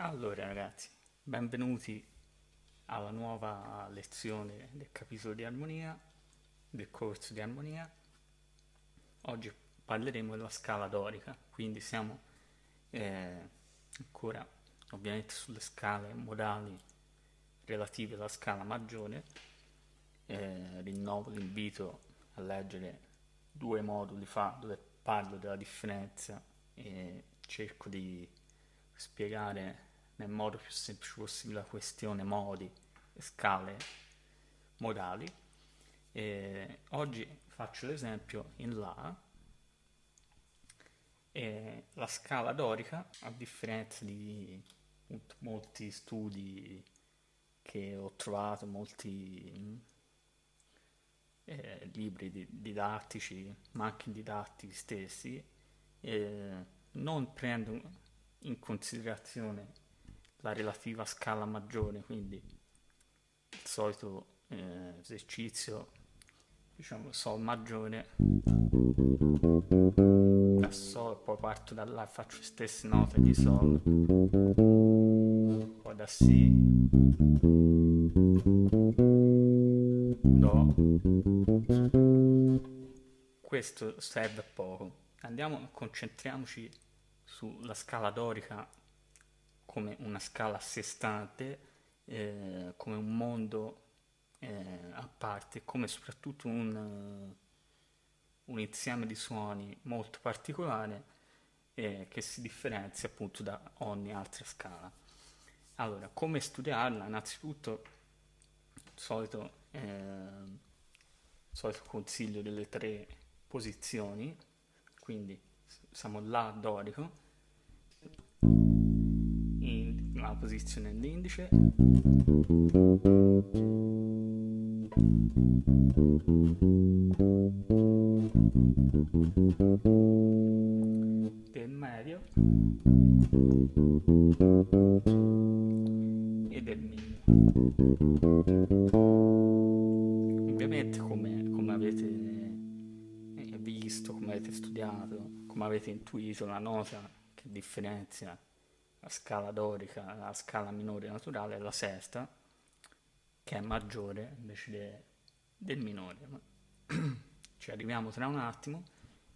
Allora ragazzi, benvenuti alla nuova lezione del capitolo di armonia, del corso di armonia. Oggi parleremo della scala dorica, quindi siamo eh, ancora ovviamente sulle scale modali relative alla scala maggiore. Eh, rinnovo l'invito a leggere due moduli fa dove parlo della differenza e cerco di spiegare nel modo più semplice possibile la questione modi e scale modali. E oggi faccio l'esempio in La. E la scala dorica, a differenza di molti studi che ho trovato, molti eh, libri di, didattici, ma anche didattici stessi, eh, non prendono in considerazione la relativa scala maggiore, quindi il solito eh, esercizio, diciamo Sol maggiore, da Sol, poi parto da e faccio le stesse note di Sol, poi da Si, Do, questo serve poco. Andiamo, concentriamoci sulla scala dorica come una scala a sé stante, eh, come un mondo eh, a parte, come soprattutto un, un, insieme di suoni molto particolare eh, che si differenzia appunto da ogni altra scala. Allora, come studiarla? Innanzitutto, il solito, eh, solito consiglio delle tre posizioni, quindi siamo là dorico, la posizione dell'indice del medio. E del minimo. Ovviamente come, come avete eh, visto come avete studiato come avete intuito la nota che differenzia la scala dorica, la scala minore naturale la sesta, che è maggiore invece de, del minore. Ci arriviamo tra un attimo,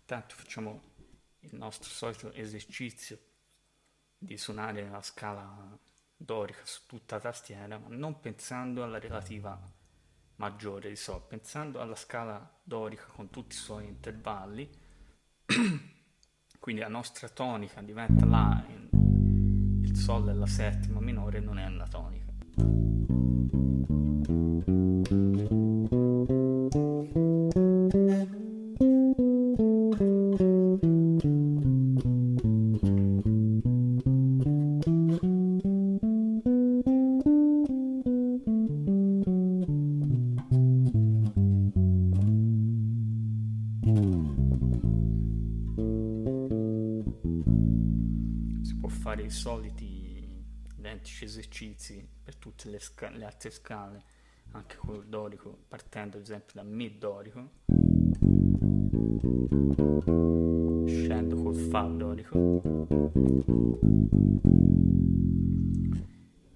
intanto facciamo il nostro solito esercizio di suonare la scala dorica su tutta la tastiera, ma non pensando alla relativa maggiore di Sol, pensando alla scala dorica con tutti i suoi intervalli, quindi la nostra tonica diventa La in Sol è la settima minore non è la tonica. Si può fare i soliti identici esercizi per tutte le, le altre scale, anche col dorico, partendo ad esempio da Mi dorico, scendo col Fa dorico,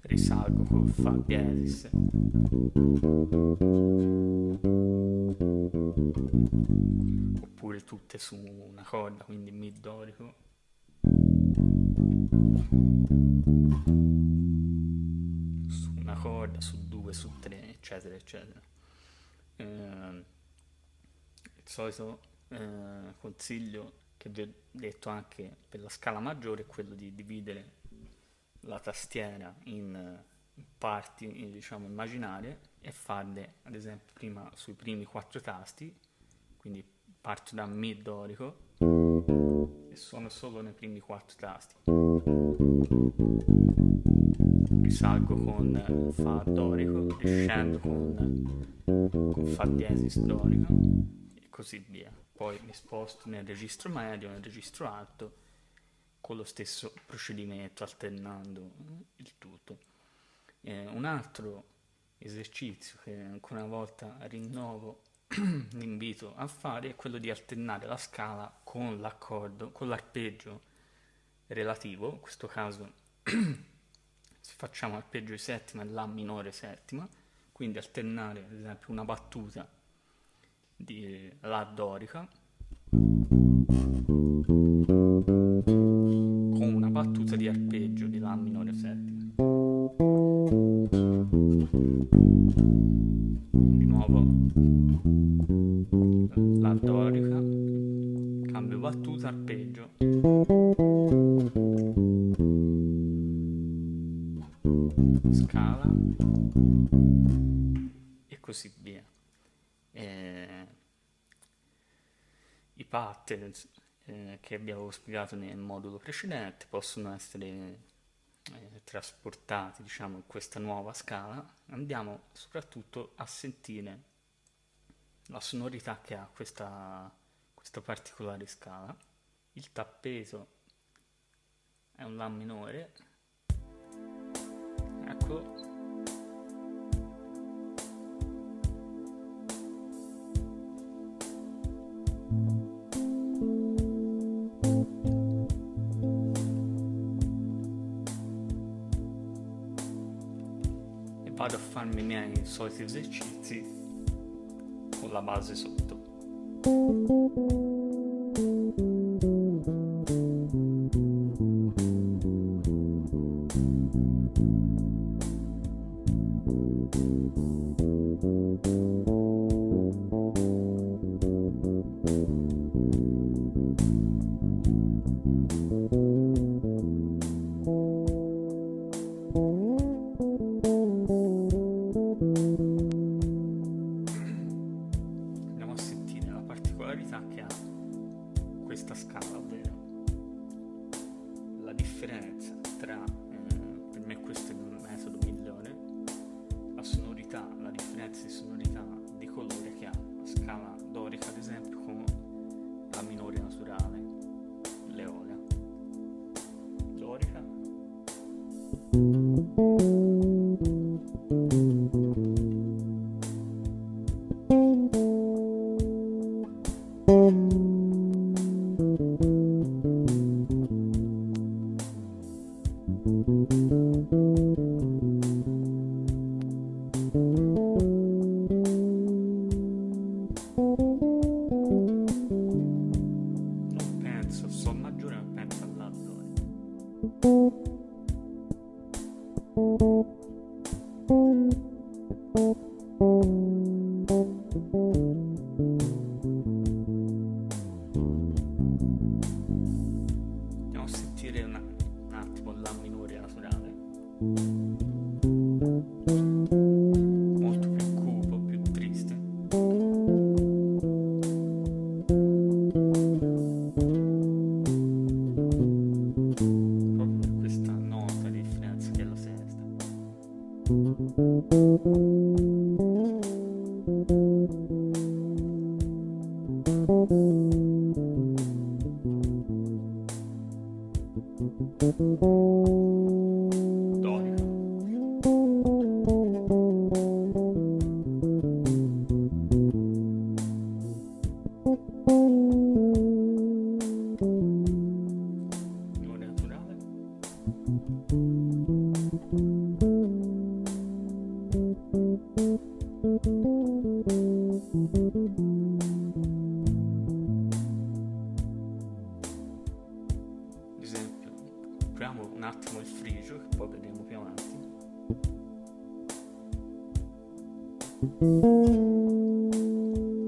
risalgo col Fa diesis, oppure tutte su una corda, quindi Mi dorico su una corda, su due, su tre, eccetera, eccetera. Eh, il solito eh, consiglio che vi ho detto anche per la scala maggiore è quello di dividere la tastiera in parti diciamo immaginarie e farle ad esempio prima sui primi quattro tasti quindi parto da Mi dorico e suono solo nei primi quattro tasti. Risalgo con Fa dorico, riscendo con, con Fa diesis dorico e così via. Poi mi sposto nel registro medio, nel registro alto, con lo stesso procedimento, alternando il tutto. Eh, un altro esercizio che ancora una volta rinnovo l'invito a fare è quello di alternare la scala con l'accordo, con l'arpeggio relativo, in questo caso facciamo arpeggio di settima e La minore settima, quindi alternare ad esempio una battuta di La dorica con una battuta di arpeggio di La minore settima. Nuovo La dorica, cambio battuta, arpeggio. Scala e così via. Eh, I pattern eh, che abbiamo spiegato nel modulo precedente possono essere eh, trasportati diciamo, in questa nuova scala. Andiamo soprattutto a sentire la sonorità che ha questa, questa particolare scala. Il tappeso è un La minore. Ecco, farmi i miei soliti esercizi con la base sotto. Dorica.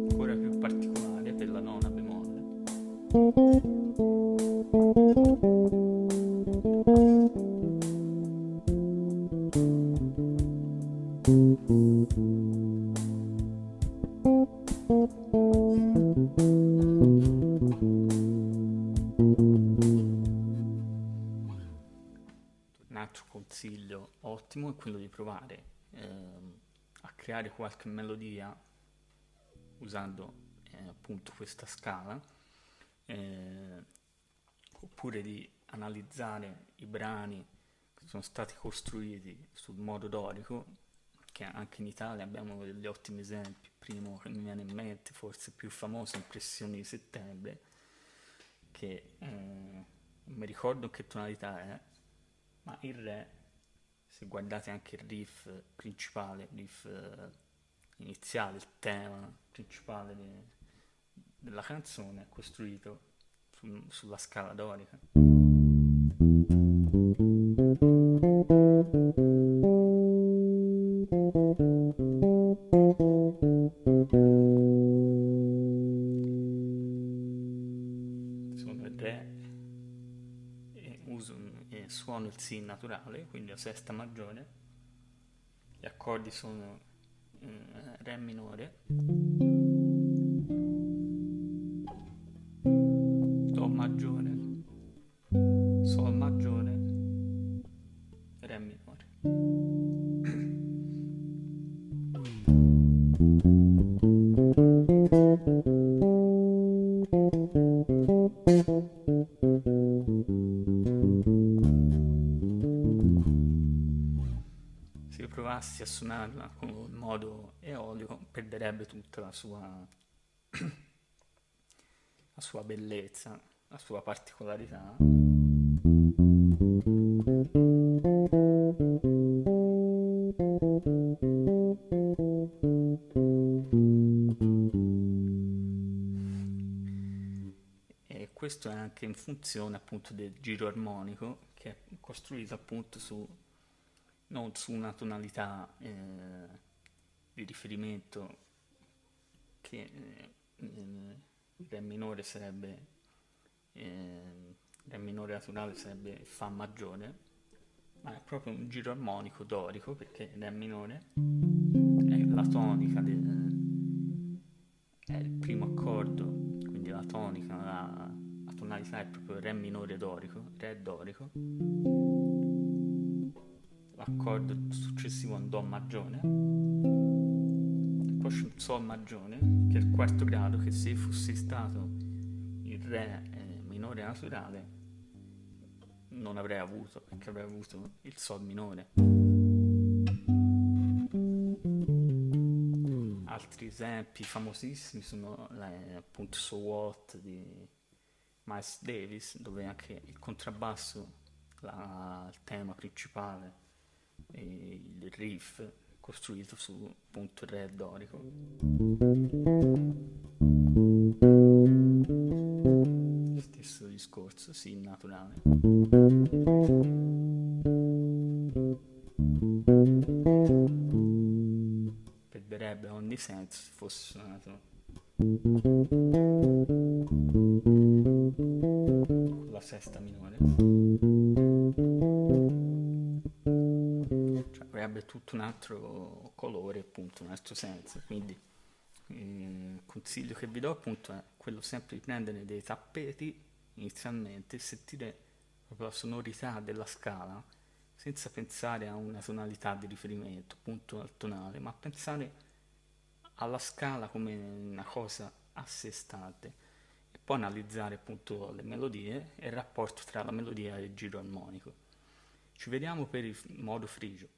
Ancora più particolare per la nona. Un altro consiglio ottimo è quello di provare ehm, creare qualche melodia usando eh, appunto questa scala eh, oppure di analizzare i brani che sono stati costruiti sul modo dorico che anche in Italia abbiamo degli ottimi esempi. Primo che mi viene in mente forse più famoso Impressioni di settembre che eh, non mi ricordo che tonalità è ma il re se guardate anche il riff principale, il riff eh, iniziale, il tema principale de, della canzone è costruito su, sulla scala dorica. Si naturale, quindi la sesta maggiore, gli accordi sono eh, Re minore, Do maggiore, provassi a suonarla con modo eolico perderebbe tutta la sua, la sua bellezza, la sua particolarità. E questo è anche in funzione appunto del giro armonico che è costruito appunto su non su una tonalità eh, di riferimento che eh, Re minore sarebbe eh, Re minore naturale sarebbe Fa maggiore ma è proprio un giro armonico dorico perché Re minore è la tonica del, è il primo accordo quindi la tonica la, la tonalità è proprio Re minore dorico Re dorico l'accordo successivo un Do maggiore, poi c'è un Sol maggiore, che è il quarto grado, che se fosse stato il Re eh, minore naturale non avrei avuto, perché avrei avuto il Sol minore. Altri esempi famosissimi sono eh, appunto So What di Miles Davis, dove anche il contrabbasso, la, il tema principale, il riff costruito su appunto il re dorico. Stesso discorso, sì, naturale. Perderebbe ogni senso se fosse suonato con la sesta minore tutto un altro colore, appunto, un altro senso. Quindi il consiglio che vi do appunto è quello sempre di prendere dei tappeti inizialmente e sentire proprio la sonorità della scala senza pensare a una tonalità di riferimento, appunto al tonale, ma pensare alla scala come una cosa a sé stante e poi analizzare appunto le melodie e il rapporto tra la melodia e il giro armonico. Ci vediamo per il modo frigio.